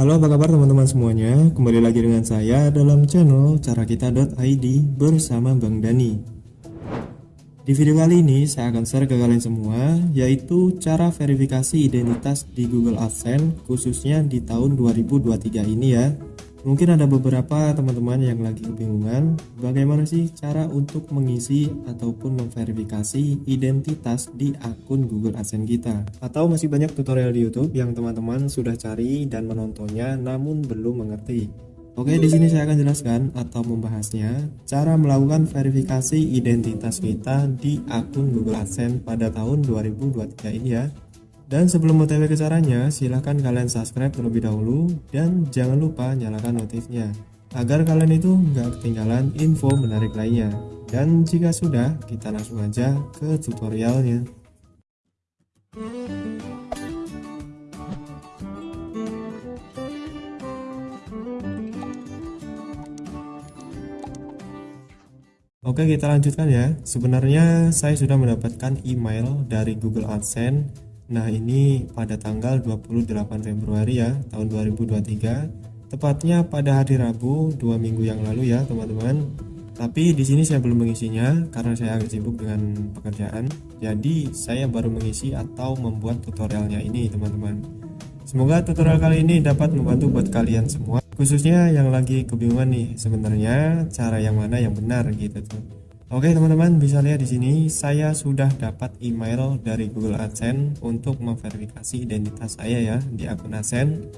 Halo apa kabar teman-teman semuanya? Kembali lagi dengan saya dalam channel carakita.id bersama Bang Dani. Di video kali ini saya akan share ke kalian semua Yaitu cara verifikasi identitas di Google AdSense Khususnya di tahun 2023 ini ya Mungkin ada beberapa teman-teman yang lagi kebingungan bagaimana sih cara untuk mengisi ataupun memverifikasi identitas di akun Google AdSense kita. Atau masih banyak tutorial di YouTube yang teman-teman sudah cari dan menontonnya namun belum mengerti. Oke, di sini saya akan jelaskan atau membahasnya cara melakukan verifikasi identitas kita di akun Google AdSense pada tahun 2023 ini ya. Dan sebelum otw ke caranya, silahkan kalian subscribe terlebih dahulu dan jangan lupa nyalakan notifnya agar kalian itu nggak ketinggalan info menarik lainnya. Dan jika sudah, kita langsung aja ke tutorialnya. Oke kita lanjutkan ya Sebenarnya saya sudah mendapatkan email dari Google AdSense Nah ini pada tanggal 28 Februari ya tahun 2023 tepatnya pada hari Rabu dua minggu yang lalu ya teman-teman. Tapi di sini saya belum mengisinya karena saya agak sibuk dengan pekerjaan. Jadi saya baru mengisi atau membuat tutorialnya ini teman-teman. Semoga tutorial kali ini dapat membantu buat kalian semua. Khususnya yang lagi kebingungan nih sebenarnya cara yang mana yang benar gitu tuh Oke teman-teman bisa lihat di sini saya sudah dapat email dari Google AdSense untuk memverifikasi identitas saya ya di akun AdSense.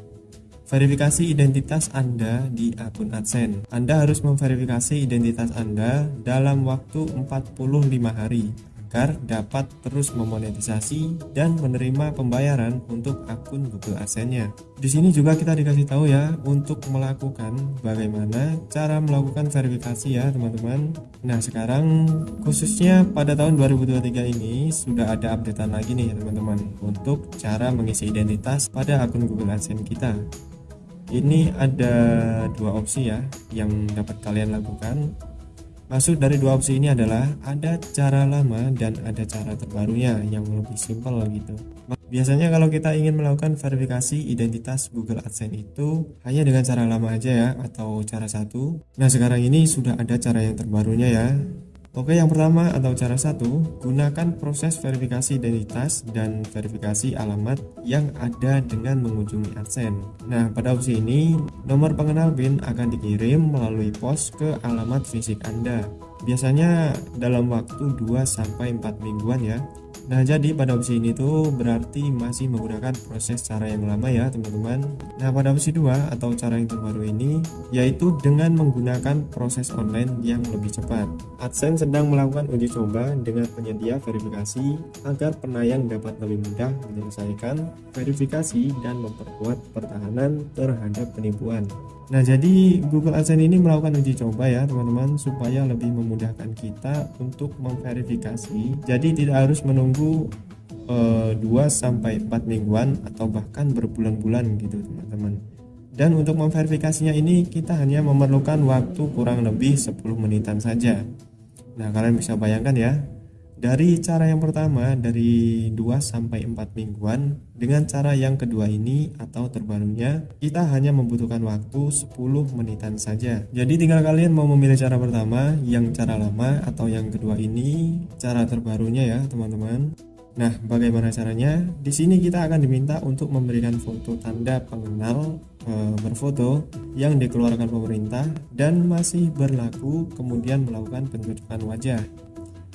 Verifikasi identitas Anda di akun AdSense. Anda harus memverifikasi identitas Anda dalam waktu 45 hari agar dapat terus memonetisasi dan menerima pembayaran untuk akun Google AdSense-nya. Di sini juga kita dikasih tahu ya untuk melakukan bagaimana cara melakukan verifikasi ya teman-teman. Nah sekarang khususnya pada tahun 2023 ini sudah ada updatean lagi nih teman-teman untuk cara mengisi identitas pada akun Google AdSense kita ini ada dua opsi ya yang dapat kalian lakukan Maksud dari dua opsi ini adalah ada cara lama dan ada cara terbarunya yang lebih simpel gitu. Biasanya kalau kita ingin melakukan verifikasi identitas Google AdSense itu hanya dengan cara lama aja ya atau cara satu. Nah sekarang ini sudah ada cara yang terbarunya ya Oke yang pertama atau cara satu gunakan proses verifikasi identitas dan verifikasi alamat yang ada dengan mengunjungi AdSense Nah pada opsi ini nomor pengenal PIN akan dikirim melalui pos ke alamat fisik Anda. Biasanya dalam waktu 2-4 mingguan ya Nah jadi pada opsi ini tuh berarti masih menggunakan proses cara yang lama ya teman-teman. Nah pada opsi 2 atau cara yang terbaru ini yaitu dengan menggunakan proses online yang lebih cepat. AdSense sedang melakukan uji coba dengan penyedia verifikasi agar penayang dapat lebih mudah menyelesaikan verifikasi dan memperkuat pertahanan terhadap penipuan Nah jadi Google AdSense ini melakukan uji coba ya teman-teman supaya lebih memudahkan kita untuk memverifikasi. Jadi tidak harus menunggu uh, eh, 2-4 mingguan atau bahkan berbulan-bulan gitu teman-teman. Dan untuk memverifikasinya ini kita hanya memerlukan waktu kurang lebih 10 menitan saja. Nah kalian bisa bayangkan ya dari cara yang pertama dari 2 sampai 4 mingguan dengan cara yang kedua ini atau terbarunya kita hanya membutuhkan waktu 10 menitan saja. Jadi tinggal kalian mau memilih cara pertama yang cara lama atau yang kedua ini cara terbarunya ya teman-teman. Nah, bagaimana caranya? Di sini kita akan diminta untuk memberikan foto tanda pengenal e, berfoto yang dikeluarkan pemerintah dan masih berlaku kemudian melakukan pencocokan wajah.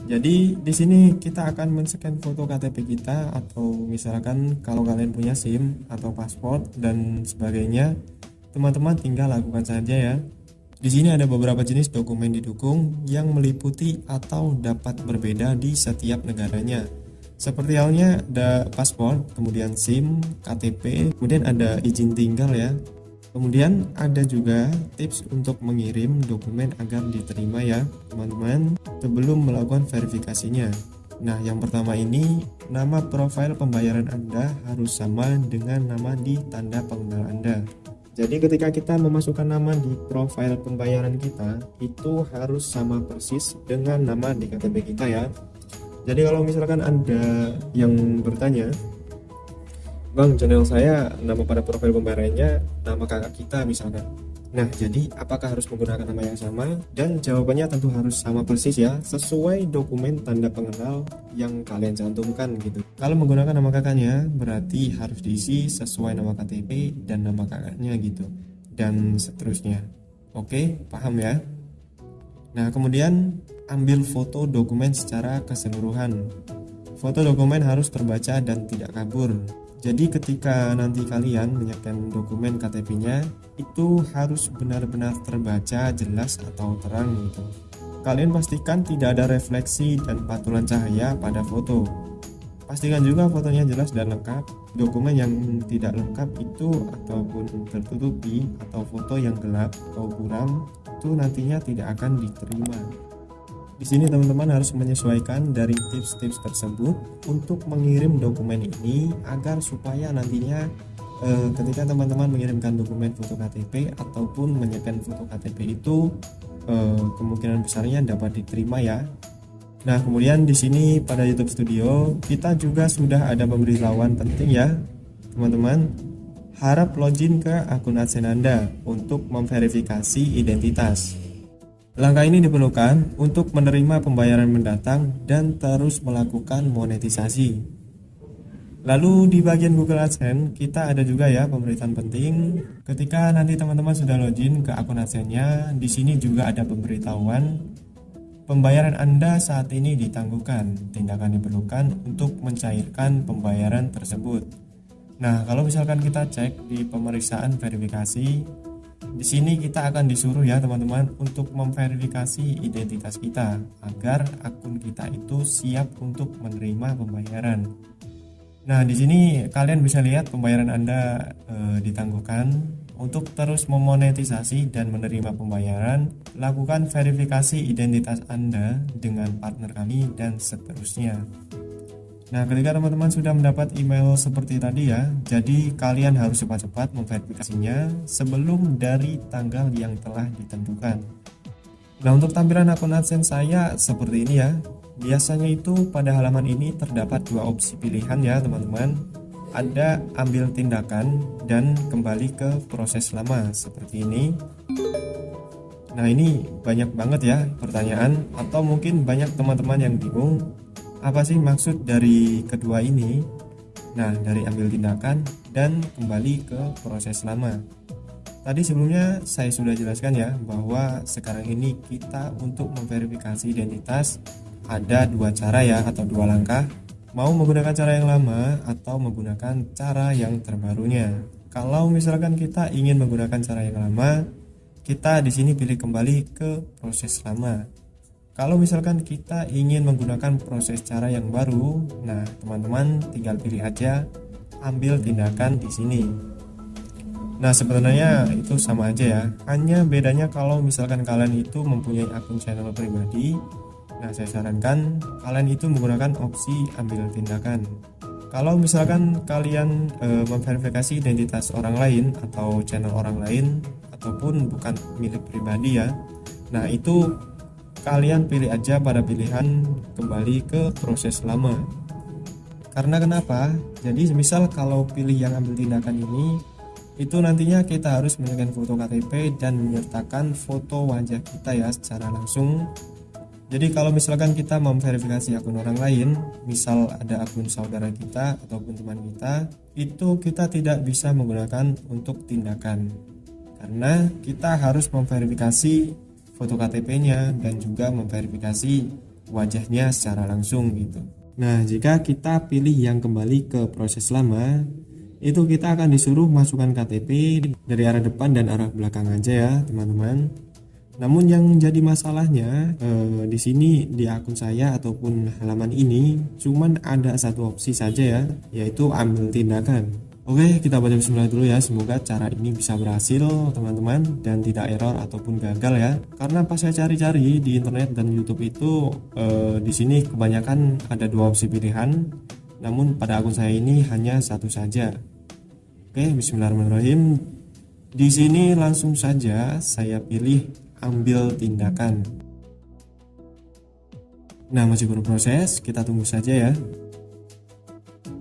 Jadi di sini kita akan men-scan foto KTP kita atau misalkan kalau kalian punya SIM atau paspor dan sebagainya, teman-teman tinggal lakukan saja ya. Di sini ada beberapa jenis dokumen didukung yang meliputi atau dapat berbeda di setiap negaranya. Seperti halnya ada paspor, kemudian SIM, KTP, kemudian ada izin tinggal ya, Kemudian ada juga tips untuk mengirim dokumen agar diterima ya teman-teman sebelum melakukan verifikasinya. Nah yang pertama ini nama profil pembayaran Anda harus sama dengan nama di tanda pengenal Anda. Jadi ketika kita memasukkan nama di profil pembayaran kita itu harus sama persis dengan nama di KTP kita ya. Jadi kalau misalkan Anda yang bertanya Bang, channel saya nama pada profil pembayarannya nama kakak kita misalkan. Nah, jadi apakah harus menggunakan nama yang sama? Dan jawabannya tentu harus sama persis ya, sesuai dokumen tanda pengenal yang kalian cantumkan gitu. Kalau menggunakan nama kakaknya, berarti harus diisi sesuai nama KTP dan nama kakaknya gitu. Dan seterusnya. Oke, paham ya? Nah, kemudian ambil foto dokumen secara keseluruhan. Foto dokumen harus terbaca dan tidak kabur jadi ketika nanti kalian menyiapkan dokumen KTP-nya itu harus benar-benar terbaca jelas atau terang gitu. Kalian pastikan tidak ada refleksi dan pantulan cahaya pada foto. Pastikan juga fotonya jelas dan lengkap. Dokumen yang tidak lengkap itu ataupun tertutupi atau foto yang gelap atau buram itu nantinya tidak akan diterima. Di sini teman-teman harus menyesuaikan dari tips-tips tersebut untuk mengirim dokumen ini agar supaya nantinya eh, ketika teman-teman mengirimkan dokumen foto KTP ataupun menyiapkan foto KTP itu eh, kemungkinan besarnya dapat diterima ya. Nah, kemudian di sini pada YouTube Studio kita juga sudah ada pemberitahuan penting ya, teman-teman. Harap login ke akun AdSense Anda untuk memverifikasi identitas. Langkah ini diperlukan untuk menerima pembayaran mendatang dan terus melakukan monetisasi. Lalu di bagian Google AdSense kita ada juga ya pemberitaan penting. Ketika nanti teman-teman sudah login ke akun AdSense-nya, di sini juga ada pemberitahuan pembayaran Anda saat ini ditangguhkan. Tindakan diperlukan untuk mencairkan pembayaran tersebut. Nah, kalau misalkan kita cek di pemeriksaan verifikasi, di sini kita akan disuruh ya teman-teman untuk memverifikasi identitas kita agar akun kita itu siap untuk menerima pembayaran. Nah, di sini kalian bisa lihat pembayaran Anda e, ditangguhkan. Untuk terus memonetisasi dan menerima pembayaran, lakukan verifikasi identitas Anda dengan partner kami dan seterusnya. Nah, ketika teman-teman sudah mendapat email seperti tadi ya, jadi kalian harus cepat-cepat memverifikasinya sebelum dari tanggal yang telah ditentukan. Nah, untuk tampilan akun AdSense saya seperti ini ya. Biasanya itu pada halaman ini terdapat dua opsi pilihan ya, teman-teman. Ada ambil tindakan dan kembali ke proses lama seperti ini. Nah, ini banyak banget ya pertanyaan atau mungkin banyak teman-teman yang bingung apa sih maksud dari kedua ini? Nah, dari ambil tindakan dan kembali ke proses lama. Tadi sebelumnya saya sudah jelaskan ya bahwa sekarang ini kita untuk memverifikasi identitas ada dua cara ya atau dua langkah. Mau menggunakan cara yang lama atau menggunakan cara yang terbarunya. Kalau misalkan kita ingin menggunakan cara yang lama, kita di sini pilih kembali ke proses lama. Kalau misalkan kita ingin menggunakan proses cara yang baru, nah teman-teman tinggal pilih aja ambil tindakan di sini. Nah sebenarnya itu sama aja ya, hanya bedanya kalau misalkan kalian itu mempunyai akun channel pribadi, nah saya sarankan kalian itu menggunakan opsi ambil tindakan. Kalau misalkan kalian e, memverifikasi identitas orang lain atau channel orang lain ataupun bukan milik pribadi ya, nah itu kalian pilih aja pada pilihan kembali ke proses lama. Karena kenapa? Jadi misal kalau pilih yang ambil tindakan ini itu nantinya kita harus menyertakan foto KTP dan menyertakan foto wajah kita ya secara langsung. Jadi kalau misalkan kita memverifikasi akun orang lain misal ada akun saudara kita ataupun teman kita itu kita tidak bisa menggunakan untuk tindakan. Karena kita harus memverifikasi foto KTP-nya dan juga memverifikasi wajahnya secara langsung gitu. Nah, jika kita pilih yang kembali ke proses lama, itu kita akan disuruh masukkan KTP dari arah depan dan arah belakang aja ya, teman-teman. Namun yang jadi masalahnya eh, di sini di akun saya ataupun halaman ini cuman ada satu opsi saja ya, yaitu ambil tindakan. Oke, kita baca bismillah dulu ya. Semoga cara ini bisa berhasil, teman-teman, dan tidak error ataupun gagal ya. Karena pas saya cari-cari di internet dan YouTube itu eh, di sini kebanyakan ada dua opsi pilihan, namun pada akun saya ini hanya satu saja. Oke, bismillahirrahmanirrahim. Di sini langsung saja saya pilih ambil tindakan. Nah, masih berproses, kita tunggu saja ya.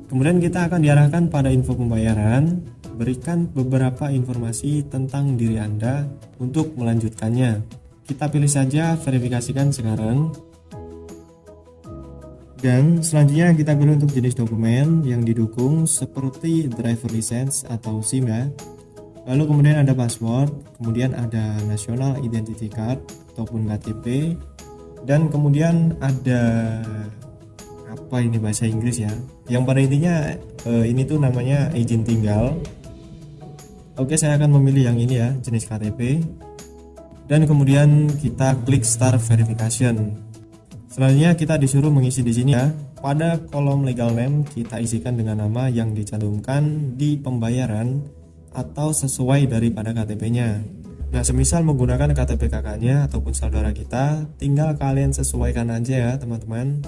Kemudian kita akan diarahkan pada info pembayaran, berikan beberapa informasi tentang diri Anda untuk melanjutkannya. Kita pilih saja verifikasikan sekarang. Dan selanjutnya kita pilih untuk jenis dokumen yang didukung seperti driver license atau SIM ya. Lalu kemudian ada password, kemudian ada national identity card ataupun KTP dan kemudian ada apa ini bahasa Inggris ya? Yang pada intinya eh, ini tuh namanya izin tinggal. Oke saya akan memilih yang ini ya jenis KTP dan kemudian kita klik start verification. Selanjutnya kita disuruh mengisi di sini ya. Pada kolom legal name kita isikan dengan nama yang dicantumkan di pembayaran atau sesuai daripada KTP nya Nah, semisal menggunakan KTP kakaknya ataupun saudara kita, tinggal kalian sesuaikan aja ya, teman-teman.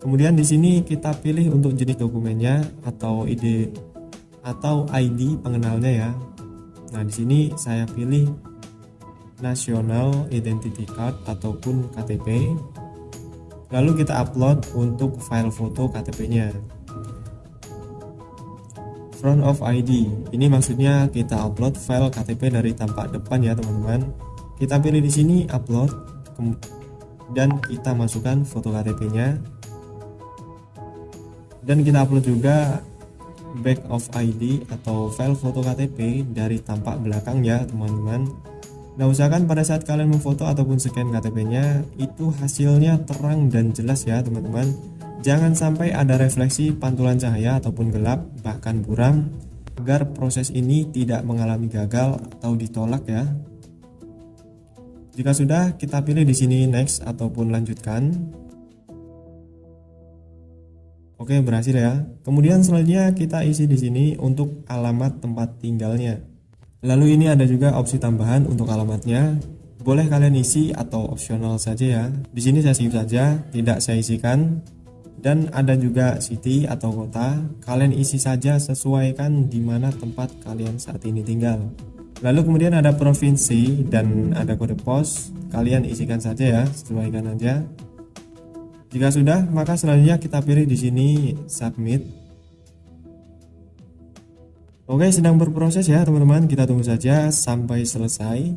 Kemudian di sini kita pilih untuk jenis dokumennya atau ID atau ID pengenalnya ya. Nah, di sini saya pilih National Identity Card ataupun KTP. Lalu kita upload untuk file foto KTP-nya. Front of ID. Ini maksudnya kita upload file KTP dari tampak depan ya, teman-teman. Kita pilih di sini upload dan kita masukkan foto KTP-nya dan kita upload juga back of ID atau file foto KTP dari tampak belakang ya teman-teman. Nah usahakan pada saat kalian memfoto ataupun scan KTP nya itu hasilnya terang dan jelas ya teman-teman. Jangan sampai ada refleksi pantulan cahaya ataupun gelap bahkan buram agar proses ini tidak mengalami gagal atau ditolak ya. Jika sudah kita pilih di sini next ataupun lanjutkan Oke, berhasil ya. Kemudian selanjutnya kita isi di sini untuk alamat tempat tinggalnya. Lalu ini ada juga opsi tambahan untuk alamatnya. Boleh kalian isi atau opsional saja ya. Di sini saya skip saja, tidak saya isikan. Dan ada juga city atau kota. Kalian isi saja sesuaikan di mana tempat kalian saat ini tinggal. Lalu kemudian ada provinsi dan ada kode pos. Kalian isikan saja ya, sesuaikan aja. Jika sudah, maka selanjutnya kita pilih di sini submit. Oke, sedang berproses ya teman-teman. Kita tunggu saja sampai selesai.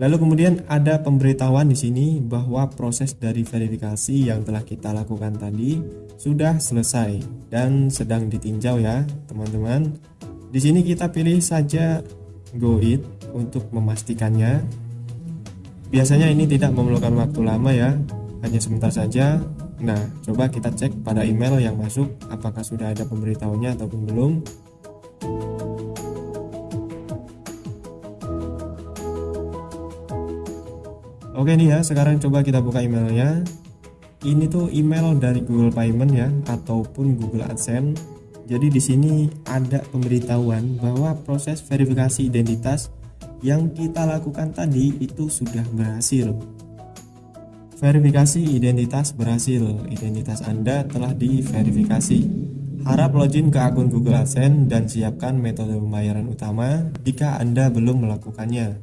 Lalu kemudian ada pemberitahuan di sini bahwa proses dari verifikasi yang telah kita lakukan tadi sudah selesai dan sedang ditinjau ya, teman-teman. Di sini kita pilih saja go it untuk memastikannya. Biasanya ini tidak memerlukan waktu lama ya, hanya sebentar saja nah coba kita cek pada email yang masuk apakah sudah ada pemberitahunya ataupun belum Oke nih ya, sekarang coba kita buka emailnya. Ini tuh email dari Google Payment ya, ataupun Google AdSense. Jadi di sini ada pemberitahuan bahwa proses verifikasi identitas yang kita lakukan tadi itu sudah berhasil. Verifikasi identitas berhasil. Identitas Anda telah diverifikasi. Harap login ke akun Google AdSense dan siapkan metode pembayaran utama jika Anda belum melakukannya.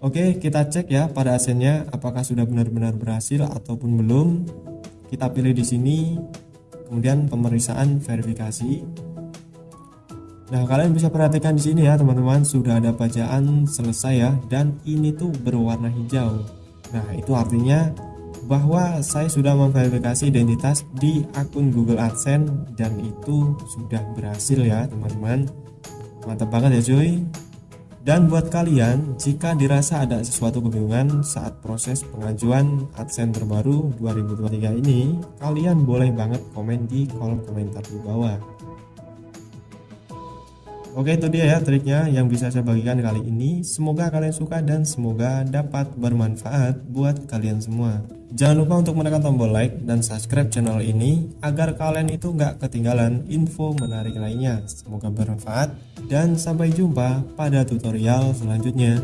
Oke, kita cek ya pada AdSense-nya apakah sudah benar-benar berhasil ataupun belum. Kita pilih di sini, kemudian pemeriksaan verifikasi. Nah, kalian bisa perhatikan di sini ya, teman-teman, sudah ada bacaan selesai ya dan ini tuh berwarna hijau. Nah, itu artinya bahwa saya sudah memverifikasi identitas di akun Google AdSense dan itu sudah berhasil ya, teman-teman. Mantap banget ya, cuy. Dan buat kalian, jika dirasa ada sesuatu kebingungan saat proses pengajuan AdSense terbaru 2023 ini, kalian boleh banget komen di kolom komentar di bawah. Oke itu dia ya triknya yang bisa saya bagikan kali ini. Semoga kalian suka dan semoga dapat bermanfaat buat kalian semua. Jangan lupa untuk menekan tombol like dan subscribe channel ini Agar kalian itu nggak ketinggalan info menarik lainnya. Semoga bermanfaat dan sampai jumpa pada tutorial selanjutnya